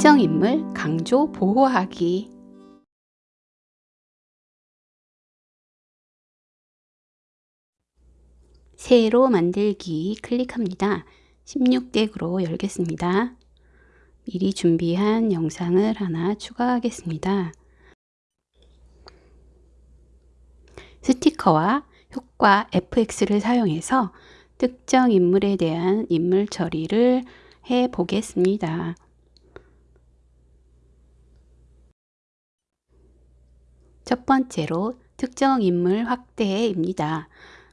특정 인물 강조 보호하기 새로 만들기 클릭합니다. 16덱으로 열겠습니다. 미리 준비한 영상을 하나 추가하겠습니다. 스티커와 효과 FX를 사용해서 특정 인물에 대한 인물 처리를 해 보겠습니다. 첫 번째로 특정 인물 확대입니다.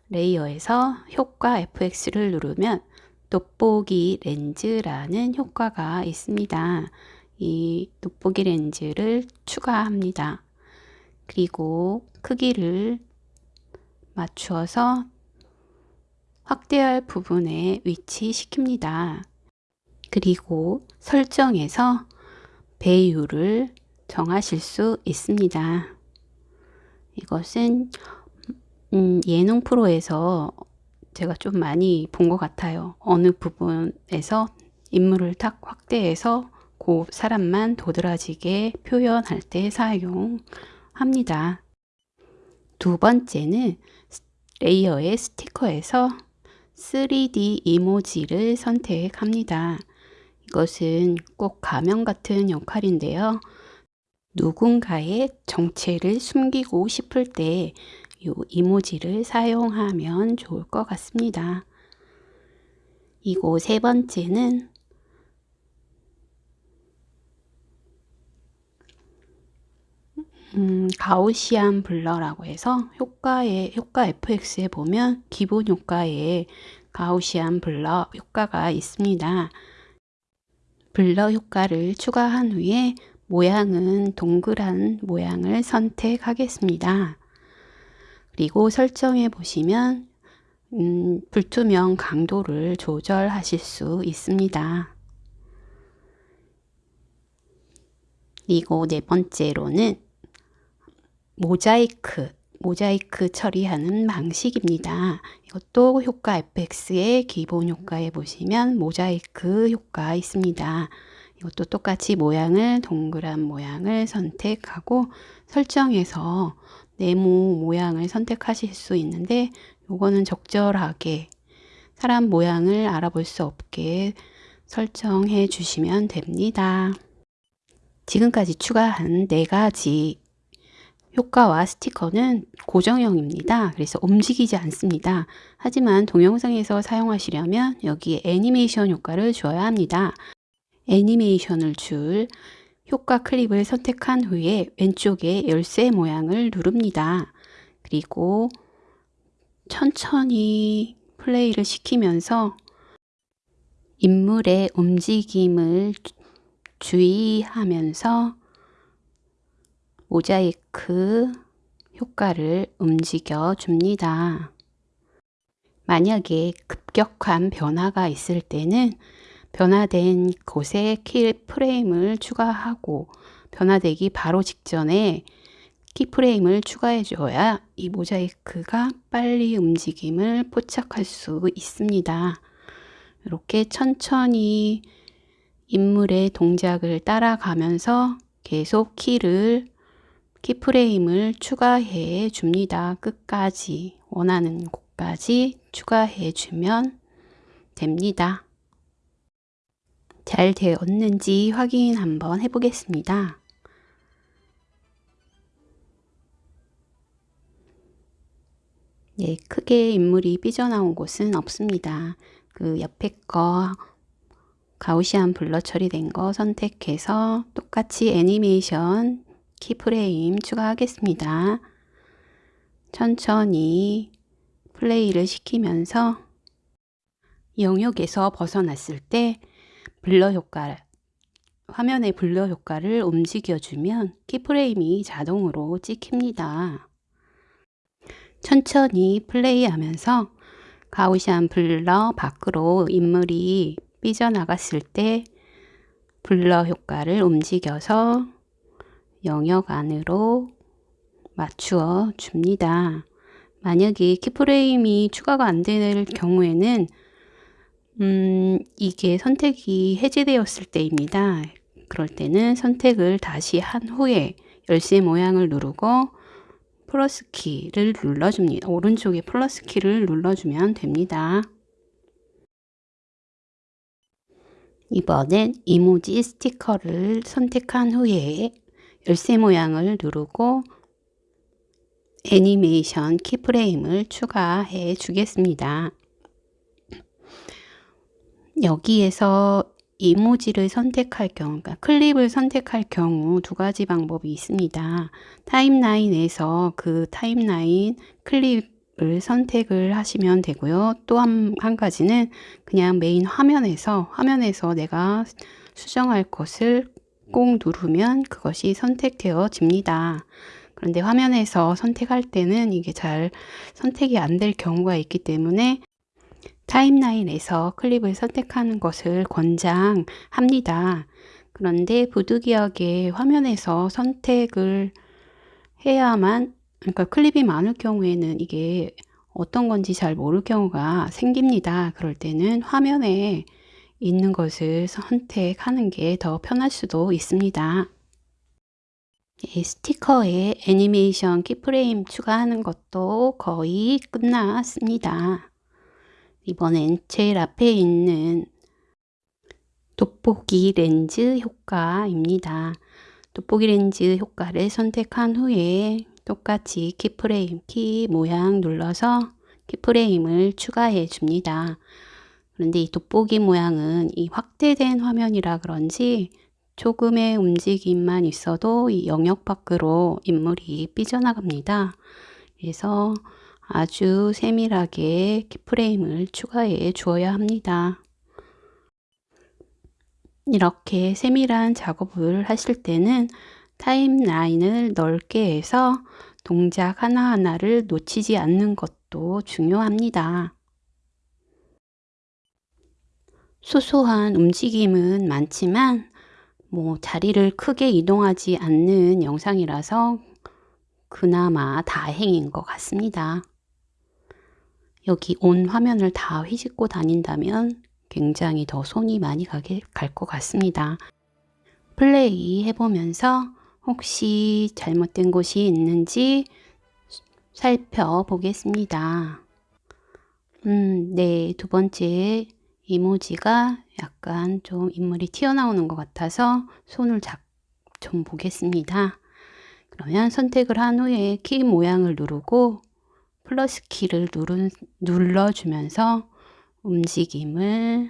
레이어에서 효과 FX를 누르면 돋보기 렌즈라는 효과가 있습니다. 이 돋보기 렌즈를 추가합니다. 그리고 크기를 맞추어서 확대할 부분에 위치시킵니다. 그리고 설정에서 배율을 정하실 수 있습니다. 이것은 음, 예능 프로에서 제가 좀 많이 본 것 같아요. 어느 부분에서 인물을 탁 확대해서 그 사람만 도드라지게 표현할 때 사용합니다. 두 번째는 레이어의 스티커에서 3D 이모지를 선택합니다. 이것은 꼭 가면 같은 역할인데요. 누군가의 정체를 숨기고 싶을 때 이 이모지를 사용하면 좋을 것 같습니다. 이고 세 번째는 음, 가우시안 블러라고 해서 효과에 효과 FX에 보면 기본 효과에 가우시안 블러 효과가 있습니다. 블러 효과를 추가한 후에 모양은 동그란 모양을 선택하겠습니다. 그리고 설정해 보시면 음, 불투명 강도를 조절하실 수 있습니다. 그리고 네 번째로는 모자이크, 모자이크 처리하는 방식입니다. 이것도 효과 FX의 기본 효과에 보시면 모자이크 효과 있습니다. 이것도 똑같이 모양을 동그란 모양을 선택하고 설정해서 네모 모양을 선택하실 수 있는데 요거는 적절하게 사람 모양을 알아볼 수 없게 설정해 주시면 됩니다. 지금까지 추가한 네 가지 효과와 스티커는 고정형입니다. 그래서 움직이지 않습니다. 하지만 동영상에서 사용하시려면 여기에 애니메이션 효과를 줘야 합니다. 애니메이션을 줄 효과 클립을 선택한 후에 왼쪽에 열쇠 모양을 누릅니다. 그리고 천천히 플레이를 시키면서 인물의 움직임을 주의하면서 모자이크 효과를 움직여 줍니다. 만약에 급격한 변화가 있을 때는 변화된 곳에 키 프레임을 추가하고 변화되기 바로 직전에 키프레임을 추가해 줘야 이 모자이크가 빨리 움직임을 포착할 수 있습니다. 이렇게 천천히 인물의 동작을 따라가면서 계속 키를 키프레임을 추가해 줍니다. 끝까지 원하는 곳까지 추가해 주면 됩니다. 잘 되었는지 확인 한번 해보겠습니다. 네, 크게 인물이 삐져나온 곳은 없습니다. 그 옆에 거 Gaussian blur 처리된 거 선택해서 똑같이 애니메이션 keyframe 추가하겠습니다. 천천히 플레이를 시키면서 영역에서 벗어났을 때 blur 효과 화면의 blur 효과를 움직여주면 keyframe이 자동으로 찍힙니다. 천천히 플레이하면서 가우시안 블러 밖으로 인물이 삐져나갔을 때 블러 효과를 움직여서 영역 안으로 맞추어 줍니다. 만약에 키프레임이 추가가 안 될 경우에는 음, 이게 선택이 해제되었을 때입니다. 그럴 때는 선택을 다시 한 후에 열쇠 모양을 누르고 플러스 키를 눌러줍니다. 오른쪽에 플러스 키를 눌러주면 됩니다. 이번엔 이모지 스티커를 선택한 후에 열쇠 모양을 누르고 애니메이션 키프레임을 추가해 주겠습니다. 여기에서 이모지를 선택할 경우, 그러니까 클립을 선택할 경우 두 가지 방법이 있습니다. 타임라인에서 그 타임라인 클립을 선택을 하시면 되고요. 또한 한 가지는 그냥 메인 화면에서 화면에서 내가 수정할 것을 꼭 누르면 그것이 선택되어집니다. 그런데 화면에서 선택할 때는 이게 잘 선택이 안 될 경우가 있기 때문에 타임라인에서 클립을 선택하는 것을 권장합니다. 그런데 부득이하게 화면에서 선택을 해야만 그러니까 클립이 많을 경우에는 이게 어떤 건지 잘 모를 경우가 생깁니다. 그럴 때는 화면에 있는 것을 선택하는 게 더 편할 수도 있습니다. 스티커에 애니메이션 키프레임 추가하는 것도 거의 끝났습니다. 이번엔 제일 앞에 있는 돋보기 렌즈 효과입니다. 돋보기 렌즈 효과를 선택한 후에 똑같이 키프레임 키 모양 눌러서 키프레임을 추가해 줍니다. 그런데 이 돋보기 모양은 이 확대된 화면이라 그런지 조금의 움직임만 있어도 이 영역 밖으로 인물이 삐져나갑니다. 그래서 아주 세밀하게 키프레임을 추가해 주어야 합니다. 이렇게 세밀한 작업을 하실 때는 타임라인을 넓게 해서 동작 하나하나를 놓치지 않는 것도 중요합니다. 소소한 움직임은 많지만 뭐 자리를 크게 이동하지 않는 영상이라서 그나마 다행인 것 같습니다. 여기 온 화면을 다 휘짓고 다닌다면 굉장히 더 손이 많이 가게 갈 것 같습니다. 플레이 해보면서 혹시 잘못된 곳이 있는지 살펴보겠습니다. 음, 네, 두 번째 이모지가 약간 좀 인물이 튀어나오는 것 같아서 손을 좀 보겠습니다. 그러면 선택을 한 후에 키 모양을 누르고 플러스 키를 누른, 눌러주면서 움직임을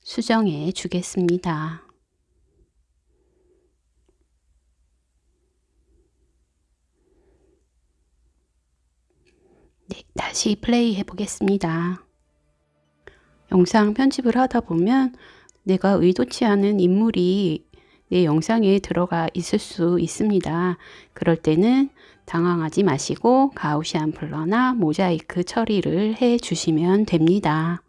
수정해 주겠습니다. 네, 다시 플레이 해 보겠습니다. 영상 편집을 하다 보면 내가 의도치 않은 인물이 내 영상에 들어가 있을 수 있습니다. 그럴 때는 당황하지 마시고 가우시안 블러나 모자이크 처리를 해 주시면 됩니다.